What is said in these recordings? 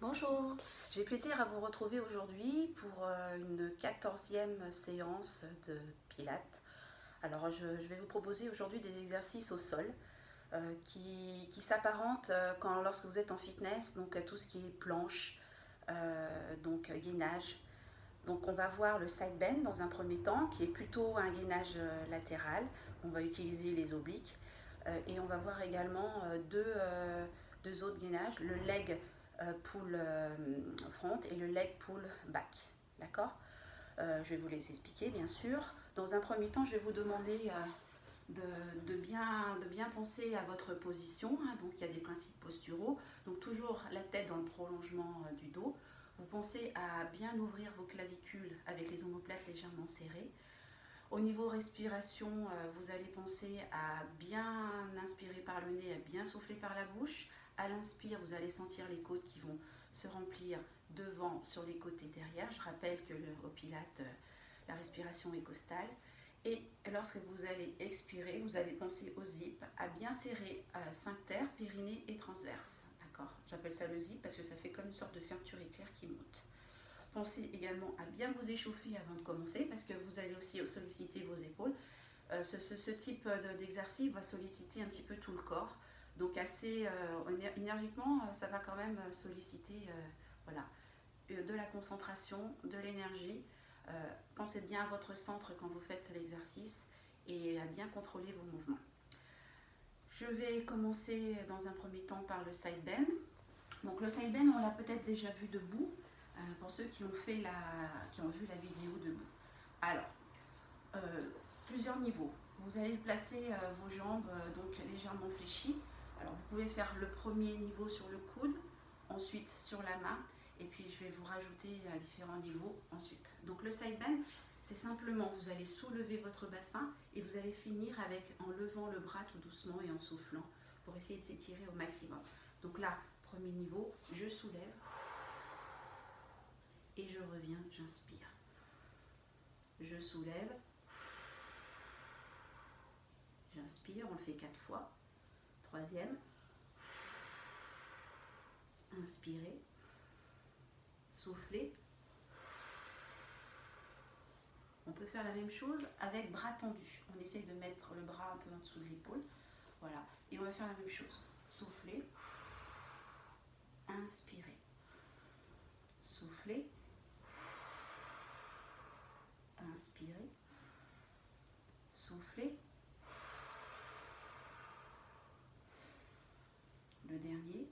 Bonjour, j'ai plaisir à vous retrouver aujourd'hui pour euh, une quatorzième séance de Pilates. Alors je, vais vous proposer aujourd'hui des exercices au sol euh, qui, s'apparentent euh, quand lorsque vous êtes en fitness, donc à tout ce qui est planche, donc gainage. Donc on va voir le side bend dans un premier temps qui est plutôt un gainage latéral. On va utiliser les obliques et on va voir également deux, deux autres gainages, le leg pull euh, front et le leg pull back. D'accord? Euh, Je vais vous les expliquer bien sûr. Dans un premier temps, je vais vous demander de, bien, de bien penser à votre position. Hein. Donc il y a des principes posturaux. Donc toujours la tête dans le prolongement du dos. Vous pensez à bien ouvrir vos clavicules avec les omoplates légèrement serrées. Au niveau respiration, vous allez penser à bien inspirer par le nez, à bien souffler par la bouche, à l'inspire, vous allez sentir les côtes qui vont se remplir devant, sur les côtés derrière. Je rappelle que le, au Pilate, euh, la respiration est costale. Et lorsque vous allez expirer, vous allez penser au zip, à bien serrer euh, sphincter, périnée et transverse. D'accord? J'appelle ça le zip parce que ça fait comme une sorte de fermeture éclair qui monte. Pensez également à bien vous échauffer avant de commencer parce que vous allez aussi solliciter vos épaules. Euh, ce, type d'exercice va solliciter un petit peu tout le corps. Donc assez euh, énergiquement, euh, ça va quand même euh, solliciter voilà, de la concentration, de l'énergie. pensez bien à votre centre quand vous faites l'exercice et à bien contrôler vos mouvements. Je vais commencer dans un premier temps par le side bend. Donc le side bend, on l'a peut-être déjà vu debout, pour ceux qui ont, fait la, qui ont vu la vidéo debout. Alors, plusieurs niveaux. Vous allez placer vos jambes donc légèrement fléchies alors vous pouvez faire le premier niveau sur le coude, ensuite sur la main, et puis je vais vous rajouter à différents niveaux ensuite. Donc le side bend, c'est simplement, vous allez soulever votre bassin et vous allez finir avec en levant le bras tout doucement et en soufflant pour essayer de s'étirer au maximum. Donc là, premier niveau, je soulève et je reviens, j'inspire. Je soulève, j'inspire, on le fait quatre fois. Troisième. Inspirez. Soufflez. On peut faire la même chose avec bras tendus. On essaye de mettre le bras un peu en dessous de l'épaule. Voilà. Et on va faire la même chose. Soufflez. Inspirez. Soufflez. Inspirez. Soufflez. le dernier.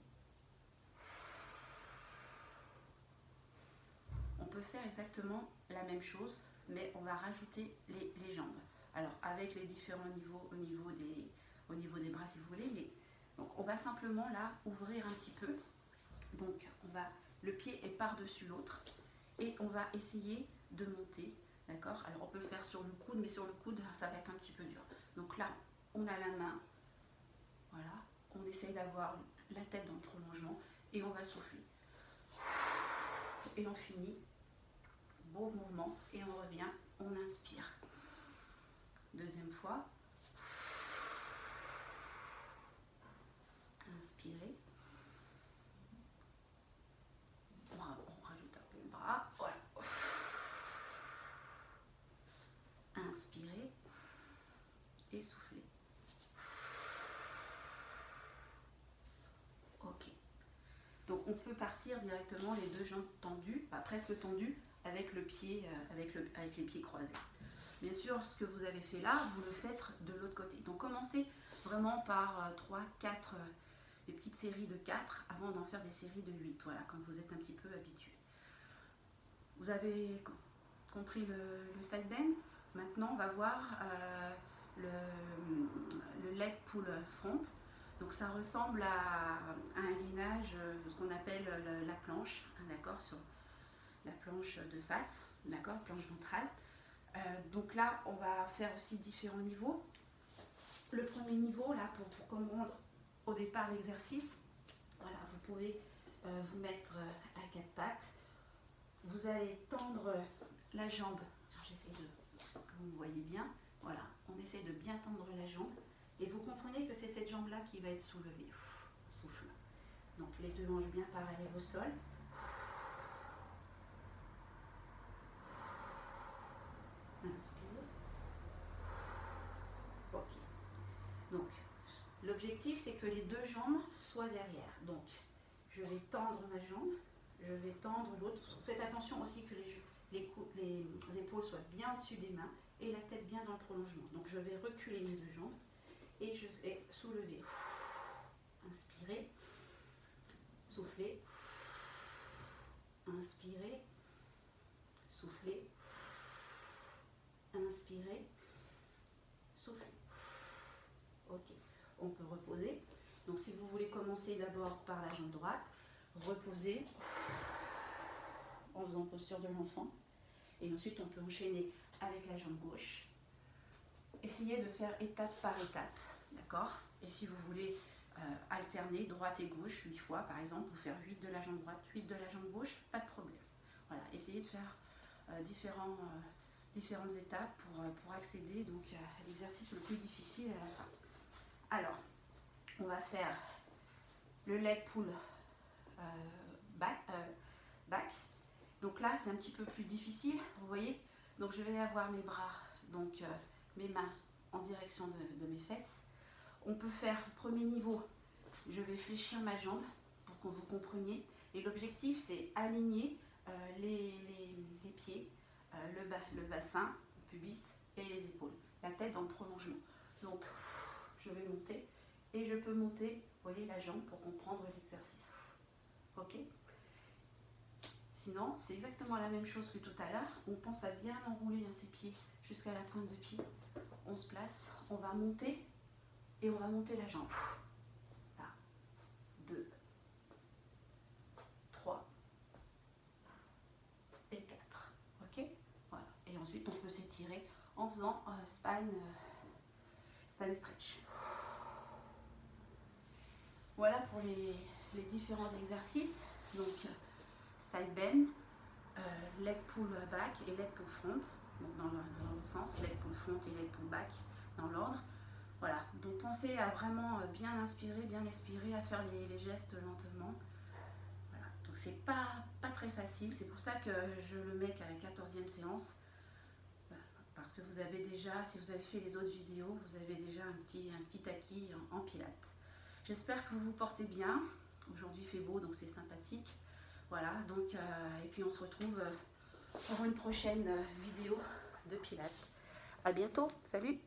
On peut faire exactement la même chose, mais on va rajouter les, jambes. Alors, avec les différents niveaux au niveau des, au niveau des bras, si vous voulez, mais donc on va simplement là ouvrir un petit peu. Donc, on va, le pied est par-dessus l'autre et on va essayer de monter, d'accord? Alors, on peut le faire sur le coude, mais sur le coude, ça va être un petit peu dur. Donc là, on a la main, voilà, on essaye d'avoir la tête dans le prolongement et on va souffler. Et on finit. Beau mouvement et on revient, on inspire. Deuxième fois. Inspirez. On rajoute un peu le bras. Voilà. Inspirez et soufflez. Donc on peut partir directement les deux jambes tendues, pas presque tendues, avec, le pied, euh, avec, le, avec les pieds croisés. Bien sûr, ce que vous avez fait là, vous le faites de l'autre côté. Donc commencez vraiment par 3, euh, 4, euh, des petites séries de 4 avant d'en faire des séries de 8, voilà, quand vous êtes un petit peu habitué. Vous avez compris le, side bend Maintenant, on va voir le, le leg pull front. Donc ça ressemble à, un gainage, euh, ce qu'on appelle la planche, hein, d'accord, sur la planche de face, d'accord, planche ventrale. Euh, donc là, on va faire aussi différents niveaux. Le premier niveau, là, pour, comprendre au départ l'exercice, voilà, vous pouvez euh, vous mettre à quatre pattes. Vous allez tendre la jambe. J'essaie de que vous me voyez bien. Voilà, on essaie de bien tendre la jambe. Et vous comprenez que c'est cette jambe-là qui va être soulevée. souffle. Donc les deux hanches bien parallèles au sol. Inspire. Ok. Donc, l'objectif, c'est que les deux jambes soient derrière. Donc, je vais tendre ma jambe, je vais tendre l'autre. Faites attention aussi que les, les, les épaules soient bien au-dessus des mains et la tête bien dans le prolongement. Donc, je vais reculer mes deux jambes et je vais soulever. Inspirez. Soufflez. Inspirez. Soufflez. Inspirez. Soufflez. Ok. On peut reposer. Donc si vous voulez commencer d'abord par la jambe droite, reposez en faisant posture de l'enfant. Et ensuite on peut enchaîner avec la jambe gauche. Essayez de faire étape par étape. D'accord? Et si vous voulez euh, alterner droite et gauche 8 fois, par exemple, vous faire 8 de la jambe droite, 8 de la jambe gauche, pas de problème. Voilà, essayez de faire euh, différents, euh, différentes étapes pour, pour accéder donc, à l'exercice le plus difficile à la fin. Alors, on va faire le leg pull back, back. Donc là, c'est un petit peu plus difficile, vous voyez. Donc je vais avoir mes bras, donc mes mains en direction de, mes fesses on peut faire premier niveau, je vais fléchir ma jambe pour que vous compreniez. Et l'objectif, c'est aligner euh, les, pieds, euh, le, bas, le bassin, le pubis et les épaules. La tête le prolongement. Donc, je vais monter et je peux monter, voyez, la jambe pour comprendre l'exercice. Ok? Sinon, c'est exactement la même chose que tout à l'heure. On pense à bien enrouler ses pieds jusqu'à la pointe de pied. On se place, on va monter et on va monter la jambe. Là. 2, 3 et 4. Ok Voilà. Et ensuite, on peut s'étirer en faisant euh, spine, euh, spine stretch. Voilà pour les, différents exercices. Donc, side bend, euh, leg pull back et leg pull front. Donc, dans le, dans le sens, leg pull front et leg pull back dans l'ordre. Voilà, donc pensez à vraiment euh, bien inspirer, bien expirer, à faire les, gestes lentement. Voilà, donc c'est pas, pas très facile, c'est pour ça que je le mets qu'à la 14e séance. Parce que vous avez déjà, si vous avez fait les autres vidéos, vous avez déjà un petit, un acquis en, pilates. J'espère que vous vous portez bien. Aujourd'hui fait beau, donc c'est sympathique. Voilà, donc, euh, et puis on se retrouve euh, pour une prochaine vidéo de pilates. À bientôt, salut